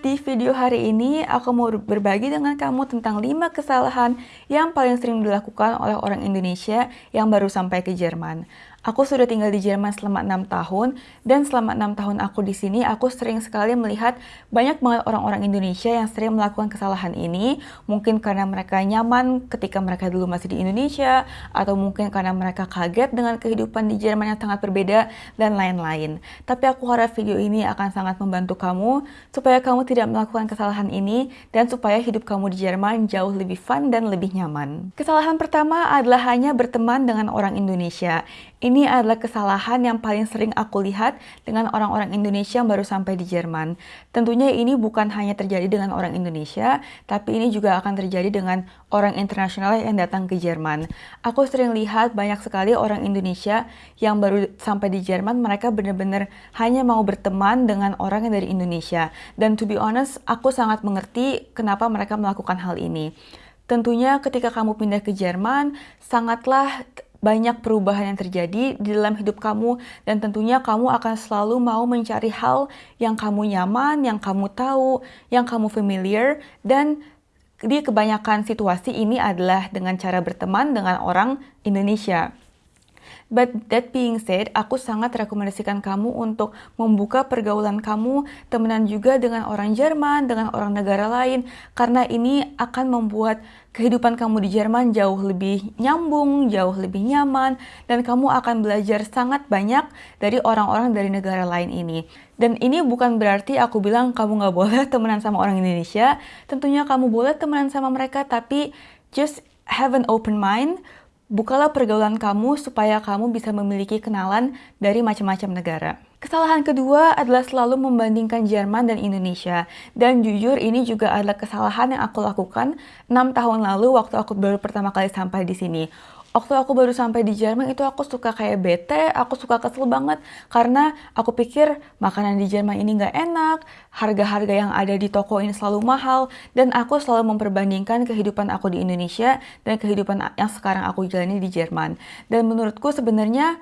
Di video hari ini, aku mau berbagi dengan kamu tentang 5 kesalahan yang paling sering dilakukan oleh orang Indonesia yang baru sampai ke Jerman. Aku sudah tinggal di Jerman selama enam tahun, dan selama enam tahun aku di sini, aku sering sekali melihat banyak banget orang-orang Indonesia yang sering melakukan kesalahan ini, mungkin karena mereka nyaman ketika mereka dulu masih di Indonesia, atau mungkin karena mereka kaget dengan kehidupan di Jerman yang sangat berbeda, dan lain-lain. Tapi aku harap video ini akan sangat membantu kamu, supaya kamu tidak kesalahan ini, dan supaya hidup kamu di Jerman jauh lebih fun dan lebih nyaman. Kesalahan pertama adalah hanya berteman dengan orang Indonesia. Ini adalah kesalahan yang paling sering aku lihat dengan orang-orang Indonesia yang baru sampai di Jerman. Tentunya ini bukan hanya terjadi dengan orang Indonesia, tapi ini juga akan terjadi dengan orang internasional yang datang ke Jerman. Aku sering lihat banyak sekali orang Indonesia yang baru sampai di Jerman, mereka benar-benar hanya mau berteman dengan orang yang dari Indonesia. Dan to be honest, aku sangat mengerti kenapa mereka melakukan hal ini. Tentunya ketika kamu pindah ke Jerman, sangatlah banyak perubahan yang terjadi di dalam hidup kamu dan tentunya kamu akan selalu mau mencari hal yang kamu nyaman, yang kamu tahu, yang kamu familiar dan di kebanyakan situasi ini adalah dengan cara berteman dengan orang Indonesia. But that being said, aku sangat rekomendasikan kamu untuk membuka pergaulan kamu, temenan juga dengan orang Jerman, dengan orang negara lain, karena ini akan membuat kehidupan kamu di Jerman jauh lebih nyambung, jauh lebih nyaman, dan kamu akan belajar sangat banyak dari orang-orang dari negara lain ini. Dan ini bukan berarti aku bilang kamu nggak boleh temenan sama orang Indonesia, tentunya kamu boleh temenan sama mereka, tapi just have an open mind, Bukalah pergaulan kamu supaya kamu bisa memiliki kenalan dari macam-macam negara. Kesalahan kedua adalah selalu membandingkan Jerman dan Indonesia. Dan jujur ini juga adalah kesalahan yang aku lakukan 6 tahun lalu waktu aku baru pertama kali sampai di sini waktu aku baru sampai di Jerman itu aku suka kayak bete, aku suka kesel banget karena aku pikir makanan di Jerman ini nggak enak, harga-harga yang ada di toko ini selalu mahal, dan aku selalu memperbandingkan kehidupan aku di Indonesia dan kehidupan yang sekarang aku jalani di Jerman. Dan menurutku sebenarnya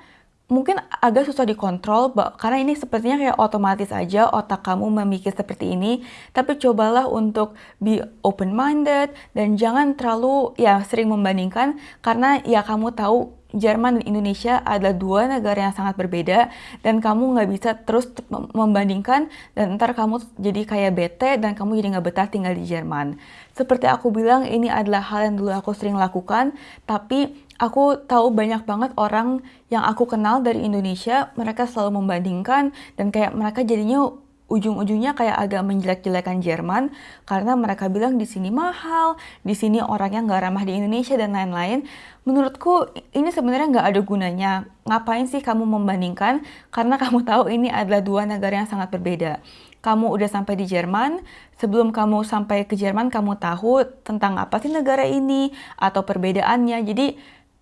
mungkin agak susah dikontrol karena ini sepertinya kayak otomatis aja otak kamu memikir seperti ini tapi cobalah untuk be open minded dan jangan terlalu ya sering membandingkan karena ya kamu tahu Jerman dan Indonesia adalah dua negara yang sangat berbeda dan kamu nggak bisa terus membandingkan dan ntar kamu jadi kayak bete dan kamu jadi nggak betah tinggal di Jerman. Seperti aku bilang ini adalah hal yang dulu aku sering lakukan tapi aku tahu banyak banget orang yang aku kenal dari Indonesia mereka selalu membandingkan dan kayak mereka jadinya ujung-ujungnya kayak agak menjelek-jelekan Jerman karena mereka bilang di sini mahal, di sini orangnya nggak ramah di Indonesia dan lain-lain. Menurutku ini sebenarnya nggak ada gunanya. Ngapain sih kamu membandingkan? Karena kamu tahu ini adalah dua negara yang sangat berbeda. Kamu udah sampai di Jerman, sebelum kamu sampai ke Jerman kamu tahu tentang apa sih negara ini atau perbedaannya. Jadi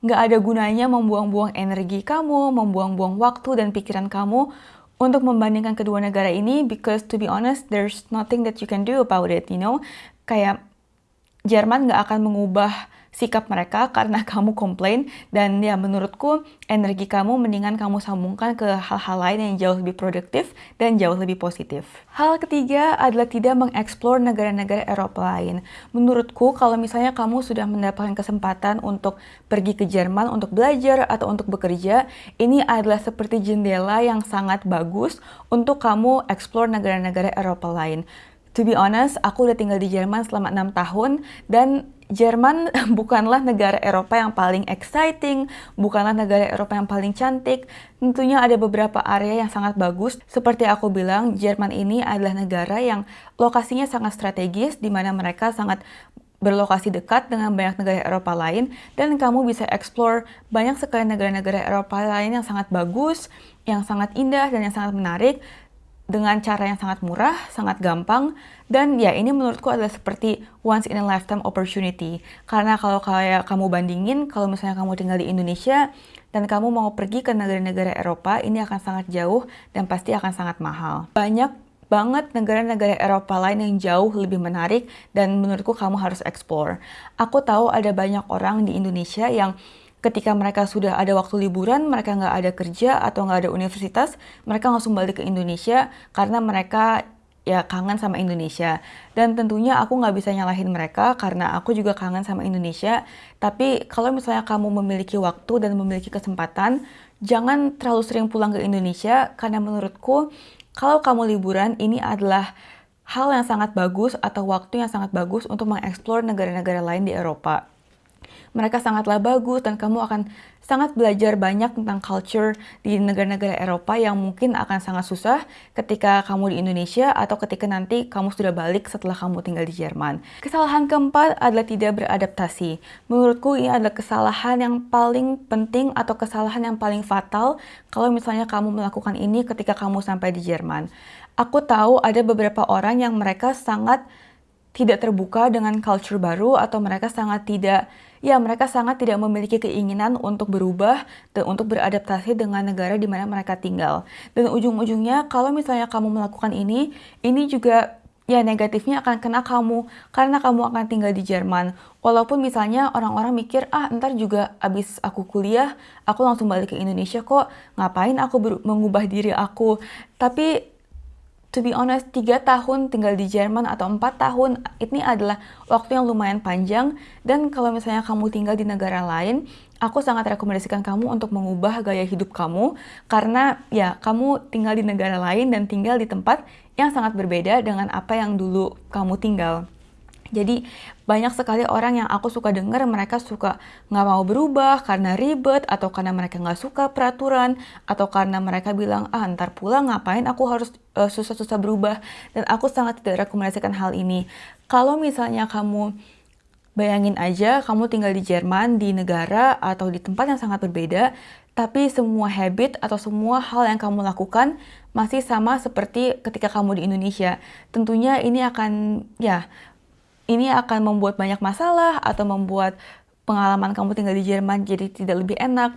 nggak ada gunanya membuang-buang energi kamu, membuang-buang waktu dan pikiran kamu untuk membandingkan kedua negara ini because to be honest there's nothing that you can do about it you know? Kayak Jerman nggak akan mengubah sikap mereka karena kamu komplain dan ya menurutku energi kamu mendingan kamu sambungkan ke hal-hal lain yang jauh lebih produktif dan jauh lebih positif. Hal ketiga adalah tidak mengeksplor negara-negara Eropa lain. Menurutku kalau misalnya kamu sudah mendapatkan kesempatan untuk pergi ke Jerman untuk belajar atau untuk bekerja, ini adalah seperti jendela yang sangat bagus untuk kamu eksplor negara-negara Eropa lain. To be honest, aku udah tinggal di Jerman selama 6 tahun dan Jerman bukanlah negara Eropa yang paling exciting, bukanlah negara Eropa yang paling cantik. Tentunya ada beberapa area yang sangat bagus. Seperti aku bilang, Jerman ini adalah negara yang lokasinya sangat strategis, di mana mereka sangat berlokasi dekat dengan banyak negara Eropa lain dan kamu bisa explore banyak sekali negara-negara Eropa lain yang sangat bagus, yang sangat indah dan yang sangat menarik dengan cara yang sangat murah, sangat gampang, dan ya ini menurutku adalah seperti once in a lifetime opportunity. Karena kalau kayak kamu bandingin, kalau misalnya kamu tinggal di Indonesia, dan kamu mau pergi ke negara-negara Eropa, ini akan sangat jauh dan pasti akan sangat mahal. Banyak banget negara-negara Eropa lain yang jauh lebih menarik dan menurutku kamu harus explore. Aku tahu ada banyak orang di Indonesia yang ketika mereka sudah ada waktu liburan, mereka nggak ada kerja atau nggak ada universitas, mereka langsung balik ke Indonesia karena mereka ya kangen sama Indonesia. Dan tentunya aku nggak bisa nyalahin mereka karena aku juga kangen sama Indonesia. Tapi kalau misalnya kamu memiliki waktu dan memiliki kesempatan, jangan terlalu sering pulang ke Indonesia karena menurutku kalau kamu liburan ini adalah hal yang sangat bagus atau waktu yang sangat bagus untuk mengeksplor negara-negara lain di Eropa mereka sangatlah bagus dan kamu akan sangat belajar banyak tentang culture di negara-negara Eropa yang mungkin akan sangat susah ketika kamu di Indonesia atau ketika nanti kamu sudah balik setelah kamu tinggal di Jerman. Kesalahan keempat adalah tidak beradaptasi. Menurutku ini adalah kesalahan yang paling penting atau kesalahan yang paling fatal kalau misalnya kamu melakukan ini ketika kamu sampai di Jerman. Aku tahu ada beberapa orang yang mereka sangat tidak terbuka dengan culture baru atau mereka sangat tidak ya mereka sangat tidak memiliki keinginan untuk berubah dan untuk beradaptasi dengan negara di mana mereka tinggal. Dan ujung-ujungnya kalau misalnya kamu melakukan ini, ini juga ya negatifnya akan kena kamu karena kamu akan tinggal di Jerman. Walaupun misalnya orang-orang mikir, ah ntar juga abis aku kuliah, aku langsung balik ke Indonesia kok, ngapain aku mengubah diri aku. Tapi to be honest, tiga tahun tinggal di Jerman atau empat tahun ini adalah waktu yang lumayan panjang dan kalau misalnya kamu tinggal di negara lain, aku sangat rekomendasikan kamu untuk mengubah gaya hidup kamu karena ya kamu tinggal di negara lain dan tinggal di tempat yang sangat berbeda dengan apa yang dulu kamu tinggal. Jadi banyak sekali orang yang aku suka dengar mereka suka nggak mau berubah karena ribet atau karena mereka nggak suka peraturan atau karena mereka bilang ah ntar pulang ngapain aku harus eh, susah-susah berubah dan aku sangat tidak rekomendasikan hal ini. Kalau misalnya kamu bayangin aja kamu tinggal di Jerman di negara atau di tempat yang sangat berbeda tapi semua habit atau semua hal yang kamu lakukan masih sama seperti ketika kamu di Indonesia. Tentunya ini akan ya ini akan membuat banyak masalah atau membuat pengalaman kamu tinggal di Jerman jadi tidak lebih enak.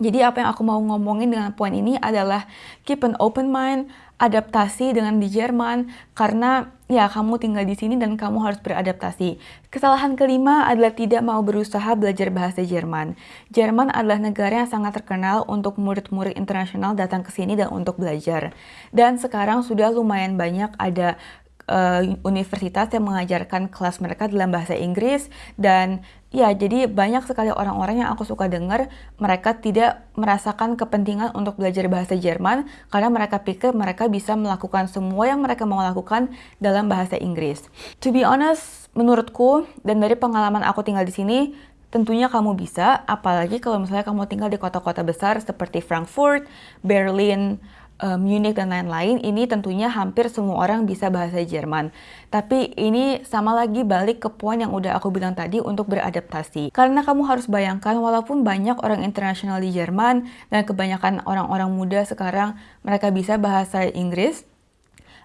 Jadi apa yang aku mau ngomongin dengan poin ini adalah keep an open mind, adaptasi dengan di Jerman karena ya kamu tinggal di sini dan kamu harus beradaptasi. Kesalahan kelima adalah tidak mau berusaha belajar bahasa Jerman. Jerman adalah negara yang sangat terkenal untuk murid-murid internasional datang ke sini dan untuk belajar. Dan sekarang sudah lumayan banyak ada uh, universitas yang mengajarkan kelas mereka dalam bahasa Inggris dan ya jadi banyak sekali orang-orang yang aku suka dengar mereka tidak merasakan kepentingan untuk belajar bahasa Jerman karena mereka pikir mereka bisa melakukan semua yang mereka mau lakukan dalam bahasa Inggris. To be honest, menurutku dan dari pengalaman aku tinggal di sini Tentunya kamu bisa, apalagi kalau misalnya kamu tinggal di kota-kota besar seperti Frankfurt, Berlin, Munich dan lain-lain, ini tentunya hampir semua orang bisa bahasa Jerman. Tapi ini sama lagi balik ke poin yang udah aku bilang tadi untuk beradaptasi. Karena kamu harus bayangkan walaupun banyak orang internasional di Jerman dan kebanyakan orang-orang muda sekarang mereka bisa bahasa Inggris,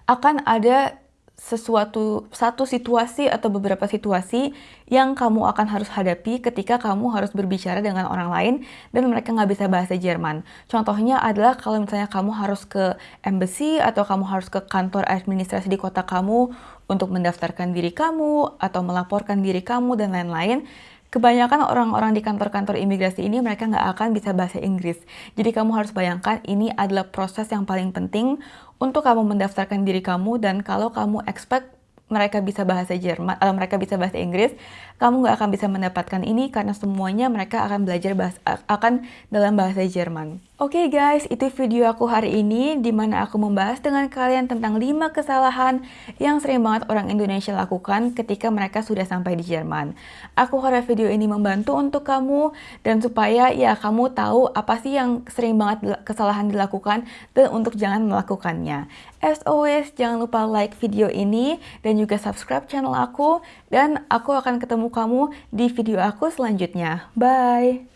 akan ada sesuatu satu situasi atau beberapa situasi yang kamu akan harus hadapi ketika kamu harus berbicara dengan orang lain dan mereka nggak bisa bahasa Jerman. Contohnya adalah kalau misalnya kamu harus ke embassy atau kamu harus ke kantor administrasi di kota kamu untuk mendaftarkan diri kamu atau melaporkan diri kamu dan lain-lain. Kebanyakan orang-orang di kantor-kantor imigrasi ini mereka nggak akan bisa bahasa Inggris. Jadi kamu harus bayangkan ini adalah proses yang paling penting untuk kamu mendaftarkan diri kamu dan kalau kamu expect mereka bisa bahasa Jerman atau mereka bisa bahasa Inggris, kamu nggak akan bisa mendapatkan ini karena semuanya mereka akan belajar bahasa, akan dalam bahasa Jerman. Oke okay guys, itu video aku hari ini di mana aku membahas dengan kalian tentang 5 kesalahan yang sering banget orang Indonesia lakukan ketika mereka sudah sampai di Jerman. Aku harap video ini membantu untuk kamu dan supaya ya kamu tahu apa sih yang sering banget kesalahan dilakukan dan untuk jangan melakukannya. As always, jangan lupa like video ini dan juga subscribe channel aku dan aku akan ketemu kamu di video aku selanjutnya. Bye!